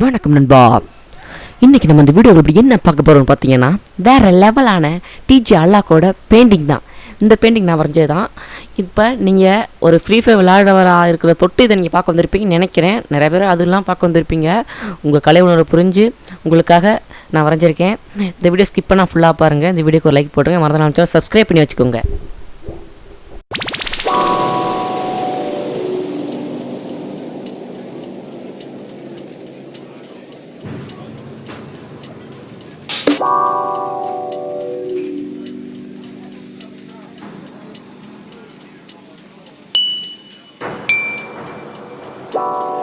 வணக்கம் நண்பா. இன்றைக்கி நம்ம இந்த வீடியோவில் இப்படி என்ன பார்க்க போகிறோம்னு பார்த்தீங்கன்னா வேறு லெவலான டிஜி அல்லாக்கோட பெயிண்டிங் தான். இந்த பெயிண்டிங் நான் வரைஞ்சது தான். இப்போ நீங்கள் ஒரு ஃப்ரீ ஃபயர் விளையாடுறவராக இருக்கிற தொட்டு இதை நீங்கள் பார்க்க வந்திருப்பீங்கன்னு நினைக்கிறேன். நிறைய பேர் அதெல்லாம் பார்க்க வந்திருப்பீங்க. உங்கள் கலை உணர்வு புரிஞ்சு உங்களுக்காக நான் வரைஞ்சிருக்கேன். இந்த வீடியோ ஸ்கிப் பண்ணால் ஃபுல்லாக பாருங்கள் இந்த வீடியோக்கு ஒரு லைக் போட்டுருங்க. மறந்து சப்ஸ்கிரைப் பண்ணி வச்சுக்கோங்க. Bye.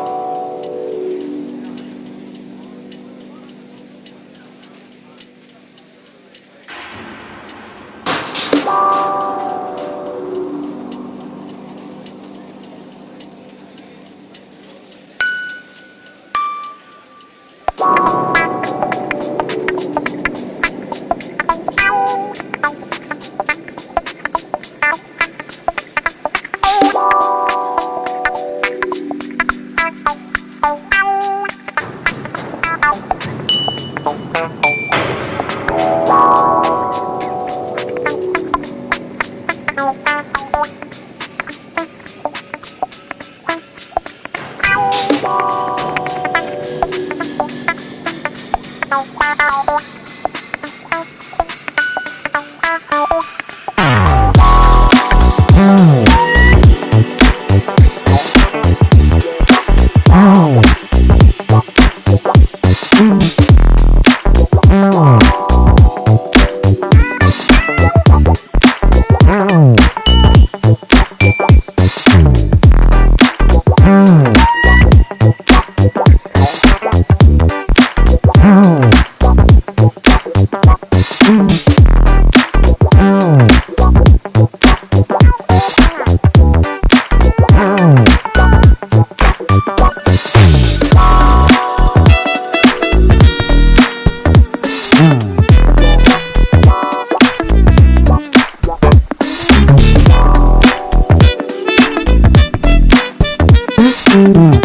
Mm-hmm.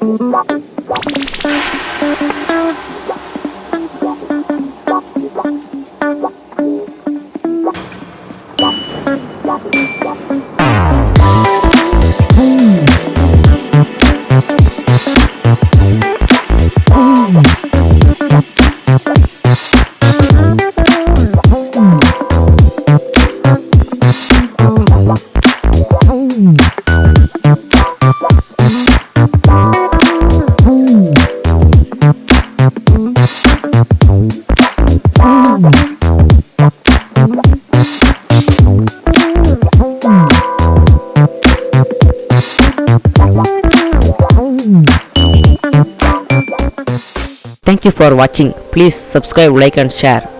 Thank you. Thank you for watching. Please subscribe, like and share.